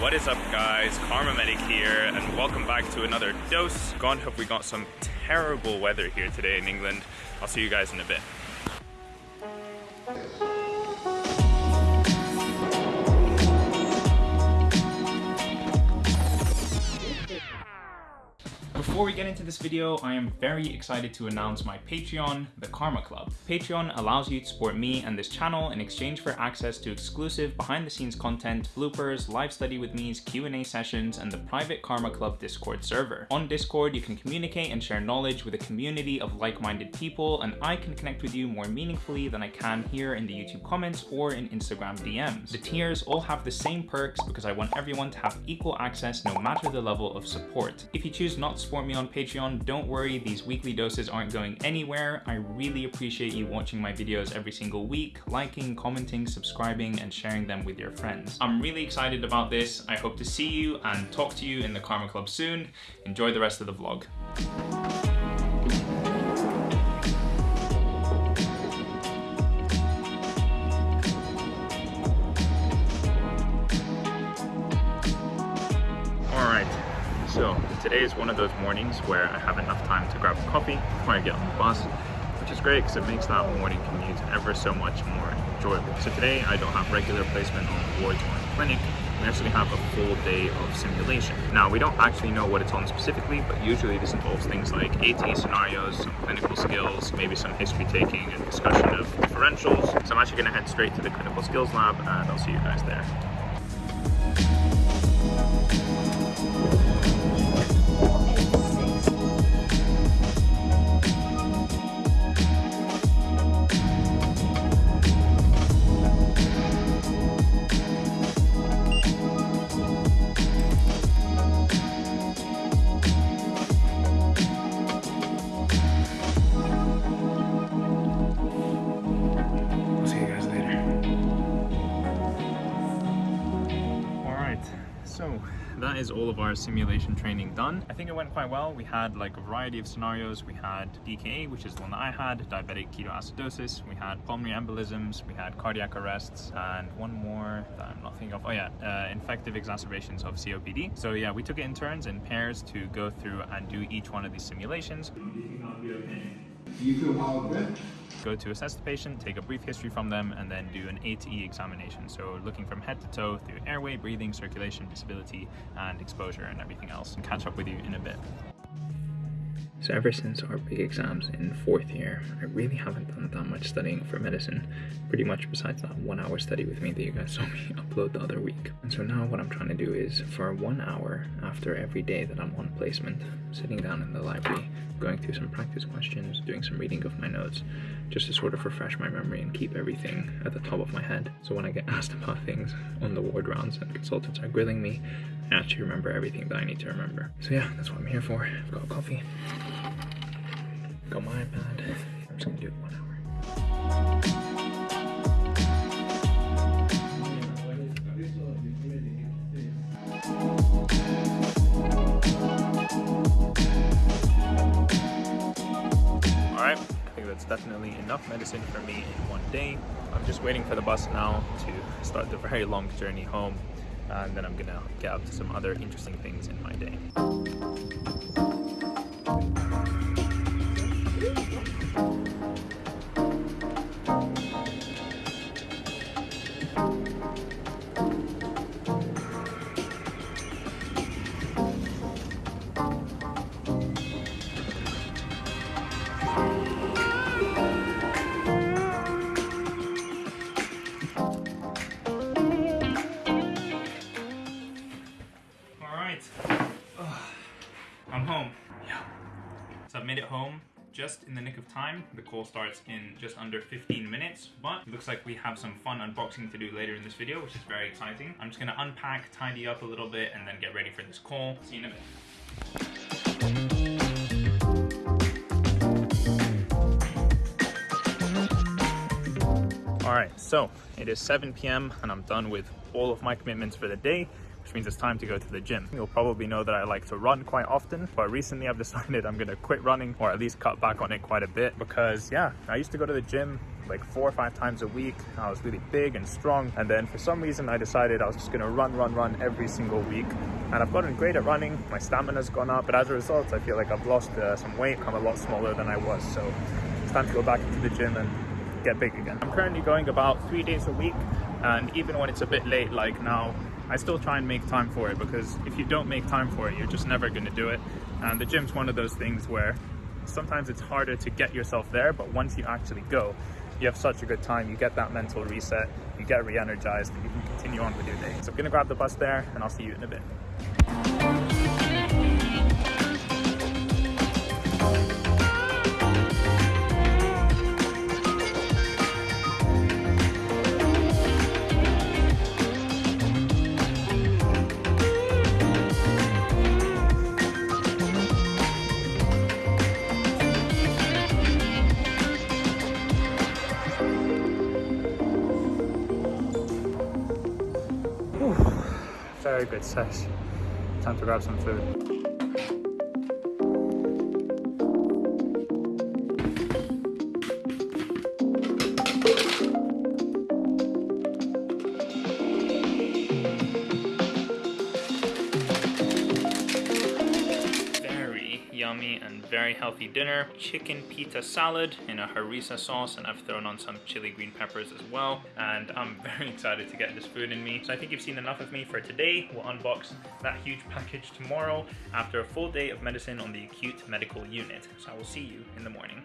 What is up guys, Karma Medic here and welcome back to another dose. God hope we got some terrible weather here today in England. I'll see you guys in a bit. Before we get into this video, I am very excited to announce my Patreon, the Karma Club. Patreon allows you to support me and this channel in exchange for access to exclusive behind the scenes content, bloopers, live study with me's, Q&A sessions, and the private Karma Club Discord server. On Discord, you can communicate and share knowledge with a community of like-minded people, and I can connect with you more meaningfully than I can here in the YouTube comments or in Instagram DMs. The tiers all have the same perks because I want everyone to have equal access no matter the level of support. If you choose not to support me on Patreon, don't worry, these weekly doses aren't going anywhere. I really appreciate you watching my videos every single week, liking, commenting, subscribing, and sharing them with your friends. I'm really excited about this. I hope to see you and talk to you in the Karma Club soon. Enjoy the rest of the vlog. Today is one of those mornings where I have enough time to grab a coffee before I get on the bus, which is great because it makes that morning commute ever so much more enjoyable. So today I don't have regular placement on wards or in clinic. We actually have a full day of simulation. Now we don't actually know what it's on specifically, but usually this involves things like AT scenarios, some clinical skills, maybe some history taking and discussion of differentials. So I'm actually going to head straight to the clinical skills lab and I'll see you guys there. So that is all of our simulation training done. I think it went quite well. We had like a variety of scenarios. We had DKA, which is the one that I had, diabetic ketoacidosis. We had pulmonary embolisms. We had cardiac arrests and one more that I'm not thinking of. Oh yeah, uh, infective exacerbations of COPD. So yeah, we took it in turns in pairs to go through and do each one of these simulations. Do you feel out go to assess the patient, take a brief history from them, and then do an ATE examination. So looking from head to toe through airway, breathing, circulation, disability, and exposure and everything else. And catch up with you in a bit. So ever since our big exams in fourth year, I really haven't done that much studying for medicine, pretty much besides that one hour study with me that you guys saw me upload the other week. And so now what I'm trying to do is for one hour after every day that I'm on placement, sitting down in the library, going through some practice questions, doing some reading of my notes, just to sort of refresh my memory and keep everything at the top of my head. So when I get asked about things on the ward rounds and consultants are grilling me, I actually remember everything that I need to remember. So yeah, that's what I'm here for. I've got coffee, got my iPad. I'm just gonna do it one hour. Think that's definitely enough medicine for me in one day. I'm just waiting for the bus now to start the very long journey home and then I'm gonna get up to some other interesting things in my day. Time. The call starts in just under 15 minutes, but looks like we have some fun unboxing to do later in this video, which is very exciting. I'm just gonna unpack, tidy up a little bit, and then get ready for this call. See you in a bit. All right, so it is 7 p.m. and I'm done with all of my commitments for the day which means it's time to go to the gym. You'll probably know that I like to run quite often, but recently I've decided I'm gonna quit running or at least cut back on it quite a bit because yeah, I used to go to the gym like four or five times a week. I was really big and strong. And then for some reason, I decided I was just gonna run, run, run every single week. And I've gotten great at running. My stamina's gone up, but as a result, I feel like I've lost uh, some weight. I'm a lot smaller than I was. So it's time to go back into the gym and get big again. I'm currently going about three days a week. And even when it's a bit late, like now, I still try and make time for it because if you don't make time for it, you're just never going to do it. And the gym's one of those things where sometimes it's harder to get yourself there, but once you actually go, you have such a good time. You get that mental reset, you get re-energized, and you can continue on with your day. So I'm gonna grab the bus there and I'll see you in a bit. Very good sesh. Time to grab some food. Very healthy dinner. Chicken pita salad in a harissa sauce and I've thrown on some chili green peppers as well. And I'm very excited to get this food in me. So I think you've seen enough of me for today. We'll unbox that huge package tomorrow after a full day of medicine on the acute medical unit. So I will see you in the morning.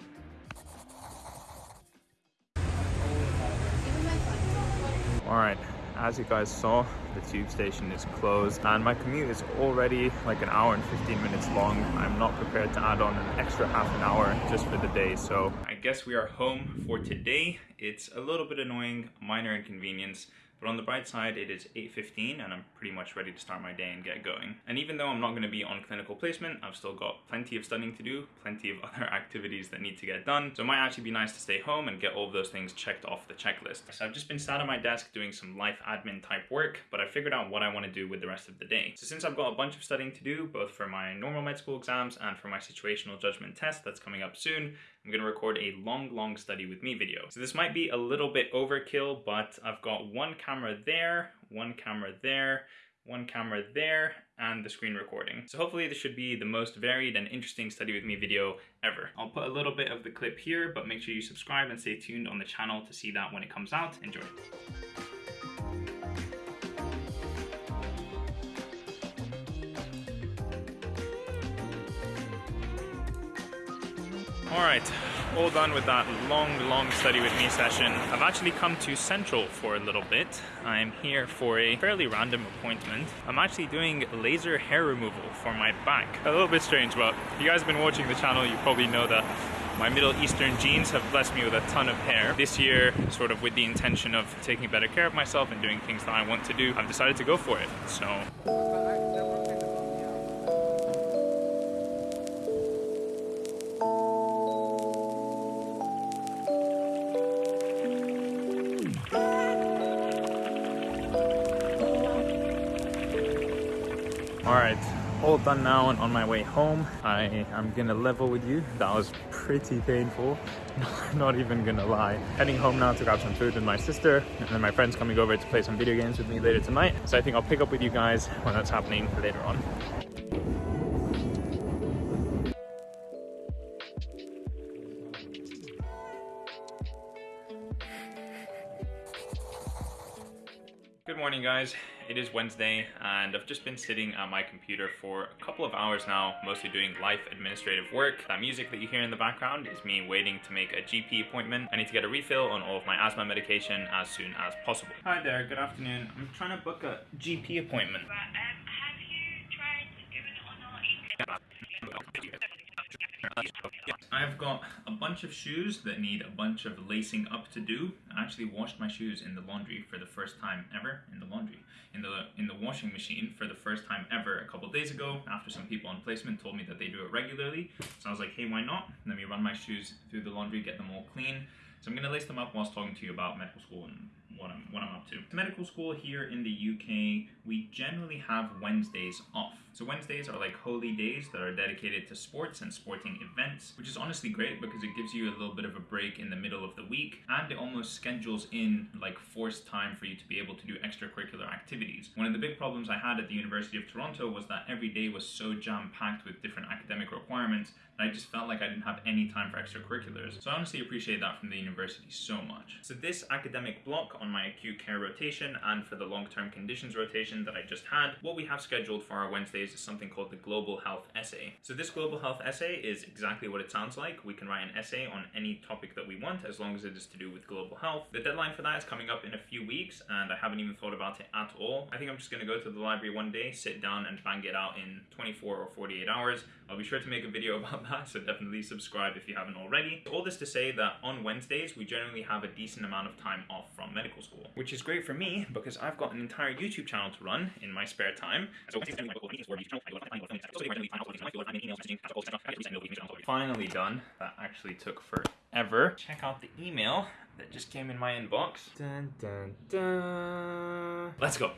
All right, as you guys saw, the tube station is closed and my commute is already like an hour and 15 minutes long. I'm not prepared to add on an extra half an hour just for the day. So I guess we are home for today. It's a little bit annoying, minor inconvenience, but on the bright side, it is 8.15 and I'm pretty much ready to start my day and get going. And even though I'm not going to be on clinical placement, I've still got plenty of studying to do, plenty of other activities that need to get done. So it might actually be nice to stay home and get all of those things checked off the checklist. So I've just been sat at my desk doing some life admin type work, but I figured out what I want to do with the rest of the day. So since I've got a bunch of studying to do, both for my normal med school exams and for my situational judgment test that's coming up soon, I'm to record a long, long study with me video. So this might be a little bit overkill, but I've got one camera there, one camera there, one camera there, and the screen recording. So hopefully this should be the most varied and interesting study with me video ever. I'll put a little bit of the clip here, but make sure you subscribe and stay tuned on the channel to see that when it comes out. Enjoy. All right, all done with that long, long study with me session. I've actually come to Central for a little bit. I'm here for a fairly random appointment. I'm actually doing laser hair removal for my back. A little bit strange, but if you guys have been watching the channel, you probably know that my Middle Eastern genes have blessed me with a ton of hair. This year, sort of with the intention of taking better care of myself and doing things that I want to do, I've decided to go for it. So done now and on my way home. I am gonna level with you. That was pretty painful, not even gonna lie. Heading home now to grab some food with my sister and then my friend's coming over to play some video games with me later tonight. So I think I'll pick up with you guys when that's happening later on. Good morning guys, it is Wednesday and I've just been sitting at my computer for a couple of hours now, mostly doing life administrative work. That music that you hear in the background is me waiting to make a GP appointment. I need to get a refill on all of my asthma medication as soon as possible. Hi there, good afternoon. I'm trying to book a GP appointment. I've got a bunch of shoes that need a bunch of lacing up to do. I actually washed my shoes in the laundry for the first time ever in the laundry in the in the washing machine for the first time ever a couple days ago after some people on placement told me that they do it regularly. So I was like, hey, why not? Let me run my shoes through the laundry, get them all clean. So I'm gonna lace them up whilst talking to you about medical school and what I'm what I'm up to. Medical school here in the UK, we generally have Wednesdays off. So Wednesdays are like holy days that are dedicated to sports and sporting events, which is honestly great because it gives you a little bit of a break in the middle of the week and it almost schedules in like forced time for you to be able to do extracurricular activities. One of the big problems I had at the University of Toronto was that every day was so jam-packed with different academic requirements that I just felt like I didn't have any time for extracurriculars. So I honestly appreciate that from the university so much. So this academic block on my acute care rotation and for the long-term conditions rotation that I just had, what we have scheduled for our Wednesdays is something called the Global Health Essay. So this Global Health Essay is exactly what it sounds like. We can write an essay on any topic that we want as long as it is to do with global health. The deadline for that is coming up in a few weeks and I haven't even thought about it at all. I think I'm just gonna go to the library one day, sit down and bang it out in 24 or 48 hours. I'll be sure to make a video about that, so definitely subscribe if you haven't already. All this to say that on Wednesdays, we generally have a decent amount of time off from medical school, which is great for me because I've got an entire YouTube channel to run in my spare time. So Finally done. That actually took forever. Check out the email that just came in my inbox. Dun, dun, dun. Let's go.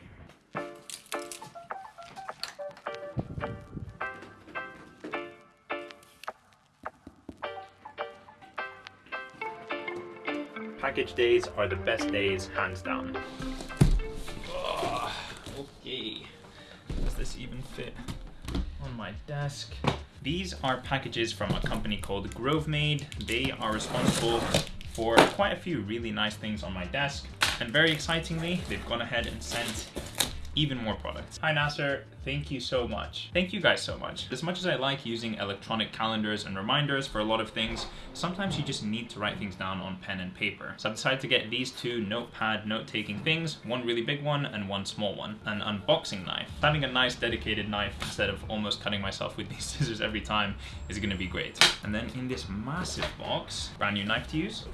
Package days are the best days, hands down. This even fit on my desk? These are packages from a company called Grovemade. They are responsible for quite a few really nice things on my desk. And very excitingly, they've gone ahead and sent even more products. Hi Nasser, thank you so much. Thank you guys so much. As much as I like using electronic calendars and reminders for a lot of things, sometimes you just need to write things down on pen and paper. So I've decided to get these two notepad note-taking things, one really big one and one small one, an unboxing knife. Having a nice dedicated knife instead of almost cutting myself with these scissors every time is gonna be great. And then in this massive box, brand new knife to use.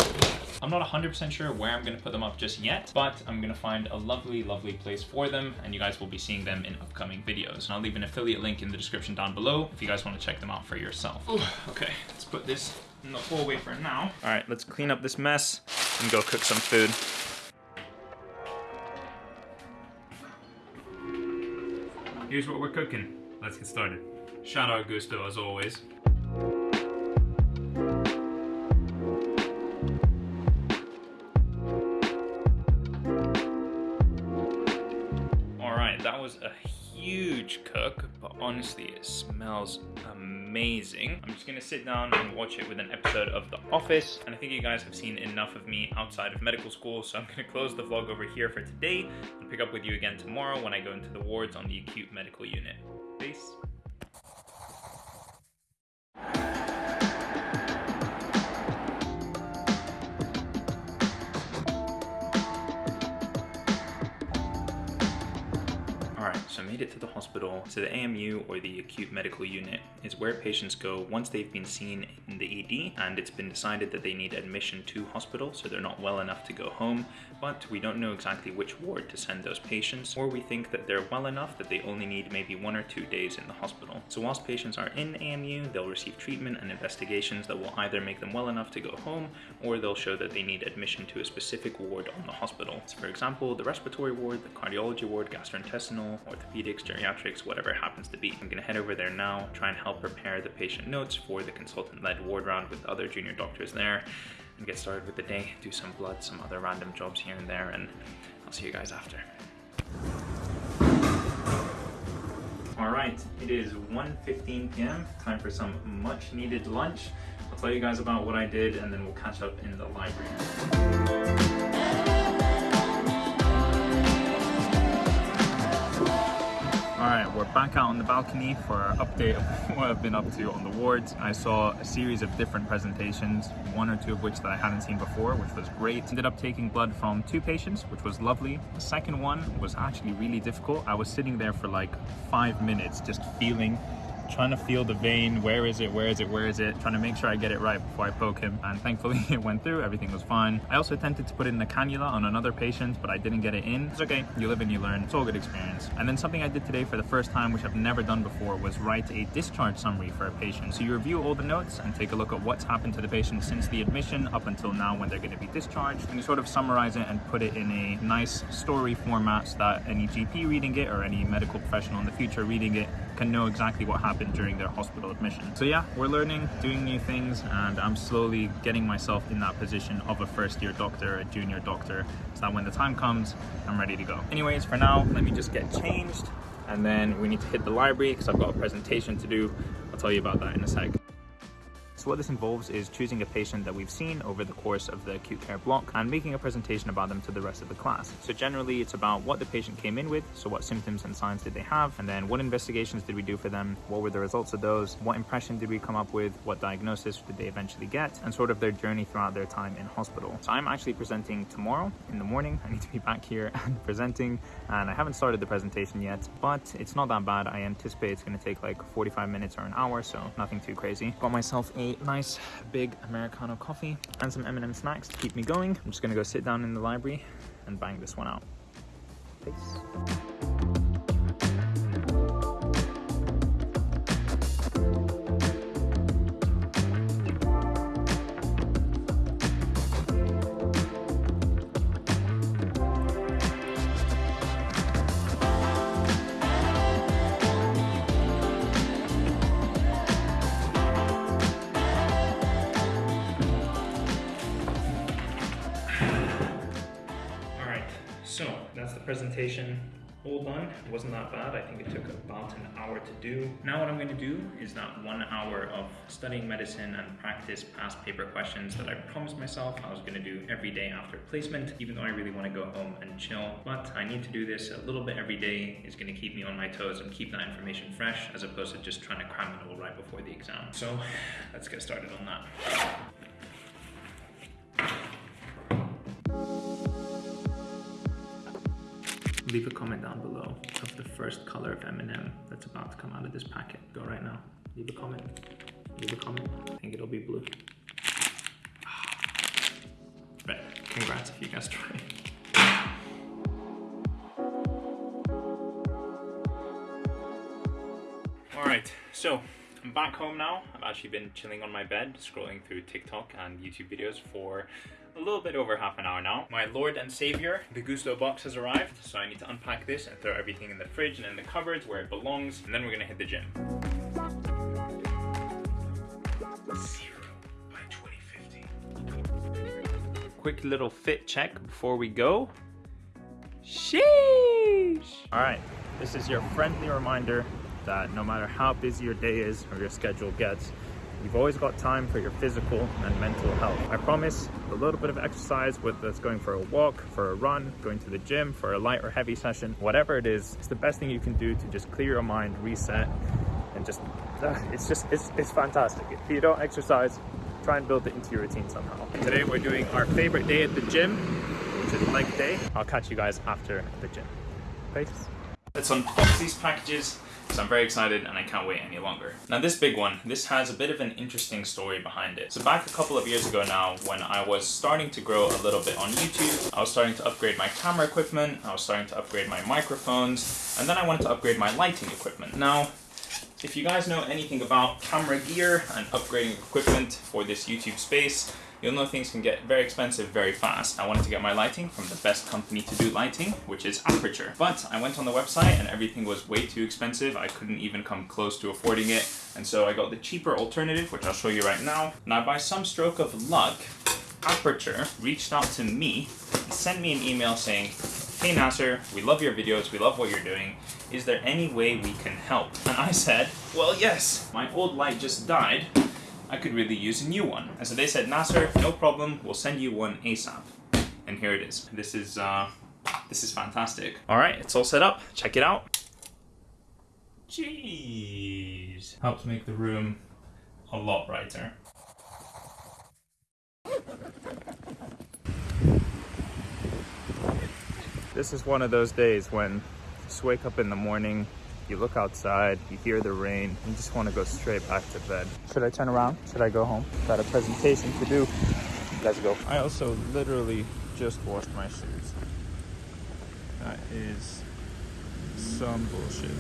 I'm not 100% sure where I'm gonna put them up just yet, but I'm gonna find a lovely, lovely place for them and you guys will be seeing them in upcoming videos. And I'll leave an affiliate link in the description down below if you guys wanna check them out for yourself. Ooh, okay, let's put this in the hallway for now. All right, let's clean up this mess and go cook some food. Here's what we're cooking. Let's get started. Shout out Gousto as always. Huge cook, but honestly, it smells amazing. I'm just gonna sit down and watch it with an episode of The Office, and I think you guys have seen enough of me outside of medical school, so I'm gonna close the vlog over here for today and pick up with you again tomorrow when I go into the wards on the acute medical unit. Peace. It to the hospital. So the AMU or the acute medical unit is where patients go once they've been seen in the ED and it's been decided that they need admission to hospital so they're not well enough to go home, but we don't know exactly which ward to send those patients or we think that they're well enough that they only need maybe one or two days in the hospital. So whilst patients are in AMU, they'll receive treatment and investigations that will either make them well enough to go home or they'll show that they need admission to a specific ward on the hospital. So for example, the respiratory ward, the cardiology ward, gastrointestinal, orthopedics, geriatrics, whatever it happens to be. I'm gonna head over there now, try and help prepare the patient notes for the consultant-led ward round with other junior doctors there, and get started with the day, do some blood, some other random jobs here and there, and I'll see you guys after. All right, it is 1.15 p.m., time for some much needed lunch. I'll tell you guys about what I did and then we'll catch up in the library. Back out on the balcony for our update of what I've been up to on the wards. I saw a series of different presentations, one or two of which that I hadn't seen before, which was great. Ended up taking blood from two patients, which was lovely. The second one was actually really difficult. I was sitting there for like five minutes just feeling trying to feel the vein. Where is it? Where is it? Where is it? Trying to make sure I get it right before I poke him. And thankfully it went through, everything was fine. I also attempted to put in the cannula on another patient, but I didn't get it in. It's okay, you live and you learn. It's all good experience. And then something I did today for the first time, which I've never done before, was write a discharge summary for a patient. So you review all the notes and take a look at what's happened to the patient since the admission up until now when they're going to be discharged. And you sort of summarize it and put it in a nice story format so that any GP reading it or any medical professional in the future reading it can know exactly what happened during their hospital admission. So yeah, we're learning, doing new things, and I'm slowly getting myself in that position of a first year doctor, a junior doctor, so that when the time comes, I'm ready to go. Anyways, for now, let me just get changed, and then we need to hit the library because I've got a presentation to do. I'll tell you about that in a sec. So what this involves is choosing a patient that we've seen over the course of the acute care block and making a presentation about them to the rest of the class. So generally it's about what the patient came in with, so what symptoms and signs did they have, and then what investigations did we do for them, what were the results of those, what impression did we come up with, what diagnosis did they eventually get, and sort of their journey throughout their time in hospital. So I'm actually presenting tomorrow in the morning. I need to be back here and presenting, and I haven't started the presentation yet, but it's not that bad. I anticipate it's going to take like 45 minutes or an hour, so nothing too crazy. Got myself a nice big Americano coffee and some M&M snacks to keep me going. I'm just gonna go sit down in the library and bang this one out. Peace. So that's the presentation all done. It wasn't that bad. I think it took about an hour to do. Now what I'm going to do is that one hour of studying medicine and practice past paper questions that I promised myself I was going to do every day after placement, even though I really want to go home and chill. But I need to do this a little bit every day. It's going to keep me on my toes and keep that information fresh as opposed to just trying to cram it all right before the exam. So let's get started on that. Leave a comment down below of the first color of M&M that's about to come out of this packet. Go right now. Leave a comment. Leave a comment. I think it'll be blue. Right. Congrats if you guessed right. All right. So I'm back home now. I've actually been chilling on my bed, scrolling through TikTok and YouTube videos for a little bit over half an hour now. My lord and savior, the Gousto box has arrived, so I need to unpack this and throw everything in the fridge and in the cupboards where it belongs, and then we're gonna hit the gym. Zero by 2050. Quick little fit check before we go. Sheesh! All right, this is your friendly reminder that no matter how busy your day is or your schedule gets, You've always got time for your physical and mental health. I promise a little bit of exercise, whether it's going for a walk, for a run, going to the gym, for a light or heavy session, whatever it is, it's the best thing you can do to just clear your mind, reset, and just, uh, it's just, it's, it's fantastic. If you don't exercise, try and build it into your routine somehow. Today we're doing our favorite day at the gym, which is leg day. I'll catch you guys after the gym. Peace. Let's unbox these packages so I'm very excited and I can't wait any longer. Now this big one, this has a bit of an interesting story behind it. So back a couple of years ago now, when I was starting to grow a little bit on YouTube, I was starting to upgrade my camera equipment, I was starting to upgrade my microphones, and then I wanted to upgrade my lighting equipment. Now, if you guys know anything about camera gear and upgrading equipment for this YouTube space, you'll know things can get very expensive very fast. I wanted to get my lighting from the best company to do lighting, which is Aputure. But I went on the website and everything was way too expensive. I couldn't even come close to affording it. And so I got the cheaper alternative, which I'll show you right now. Now, by some stroke of luck, Aputure reached out to me and sent me an email saying, Hey Nasser, we love your videos, we love what you're doing. Is there any way we can help? And I said, well, yes, my old light just died. I could really use a new one. And so they said, Nasser, no problem, we'll send you one ASAP. And here it is. This is, uh, this is fantastic. All right, it's all set up. Check it out. Jeez. Helps make the room a lot brighter. This is one of those days when you just wake up in the morning, You look outside, you hear the rain, you just want to go straight back to bed. Should I turn around? Should I go home? Got a presentation to do. Let's go. I also literally just washed my shoes. That is some bullshit.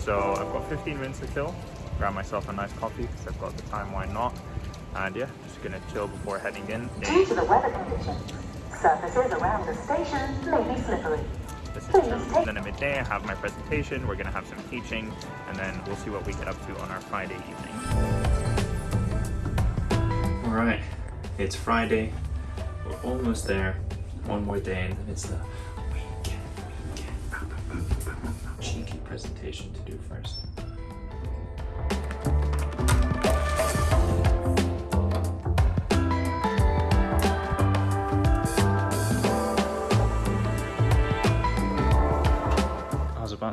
So I've got 15 minutes to kill. Grab myself a nice coffee because I've got the time, why not? And yeah, just gonna chill before heading in. Due to the weather conditions, surfaces around the station may be slippery. This is Please Then at midday, I have my presentation. We're gonna have some teaching, and then we'll see what we get up to on our Friday evening. All right, it's Friday. We're almost there. One more day, and then it's the weekend. Weekend. Cheeky presentation to do first.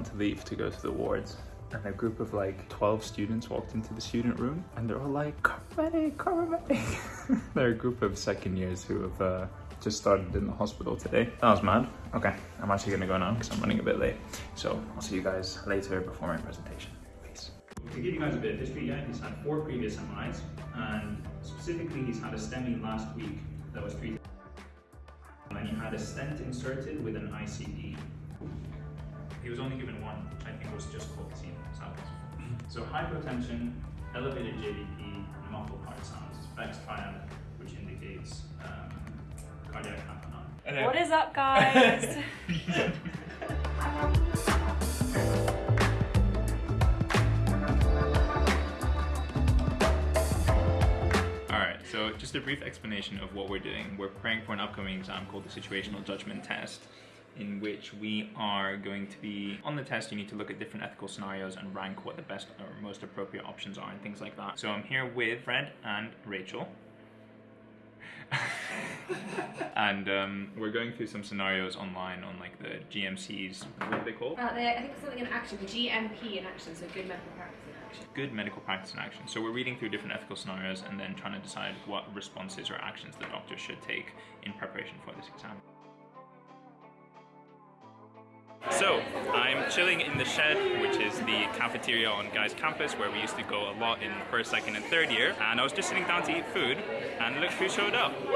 To leave to go to the wards, and a group of like 12 students walked into the student room, and they're all like, Carmedic, Carmedic. they're a group of second years who have uh, just started in the hospital today. That was mad. Okay, I'm actually gonna go now because I'm running a bit late. So I'll see you guys later before my presentation. Peace. To give you guys a bit of history, yeah, he's had four previous MIs, and specifically, he's had a STEMI last week that was treated. And he had a stent inserted with an ICD. He was only given one, which I think was just colchicine. So hypotension, elevated JVP, and muffled heart sounds. Beck's triad, which indicates um, cardiac tamponade. What is up, guys? All right, so just a brief explanation of what we're doing. We're preparing for an upcoming exam called the Situational Judgment Test, in which we are going to be, on the test, you need to look at different ethical scenarios and rank what the best or most appropriate options are and things like that. So I'm here with Fred and Rachel. and um, we're going through some scenarios online on like the GMCs, what are they called? Uh, they- I think it's something in action, GMP in action, so good medical practice in action. good medical practice in action. So we're reading through different ethical scenarios and then trying to decide what responses or actions the doctor should take in preparation for this exam. So, I'm chilling in the shed, which is the cafeteria on Guy's campus where we used to go a lot in first, second, and third year. And I was just sitting down to eat food, and look who showed up.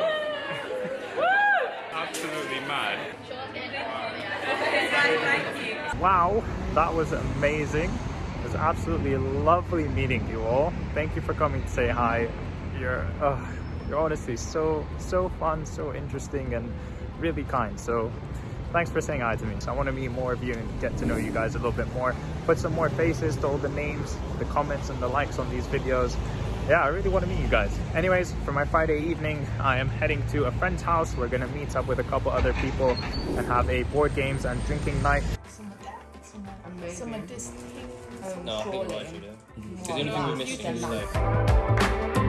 Absolutely mad. Wow, that was amazing. It was absolutely lovely meeting you all. Thank you for coming to say hi. You're, uh, you're honestly so, so fun, so interesting, and really kind. So thanks for saying hi to me. So I want to meet more of you and get to know you guys a little bit more. Put some more faces to all the names, the comments, and the likes on these videos. Yeah, I really want to meet you guys. Anyways, for my Friday evening, I am heading to a friend's house. We're gonna meet up with a couple other people and have a board games and drinking night. Some of that. Some of this um, No, I think surely. right, you know. Because the only thing we're missing is like.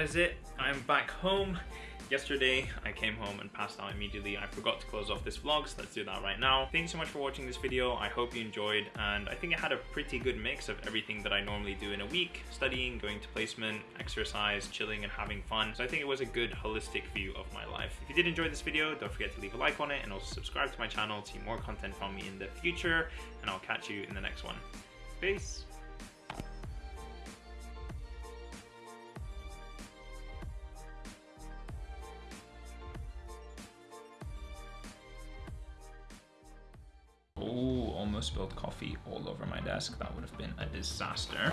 That is it. I'm back home. Yesterday, I came home and passed out immediately. I forgot to close off this vlog, so let's do that right now. Thank you so much for watching this video. I hope you enjoyed, and I think it had a pretty good mix of everything that I normally do in a week. Studying, going to placement, exercise, chilling, and having fun. So I think it was a good holistic view of my life. If you did enjoy this video, don't forget to leave a like on it, and also subscribe to my channel to see more content from me in the future, and I'll catch you in the next one. Peace! Oh, almost spilled coffee all over my desk. That would have been a disaster.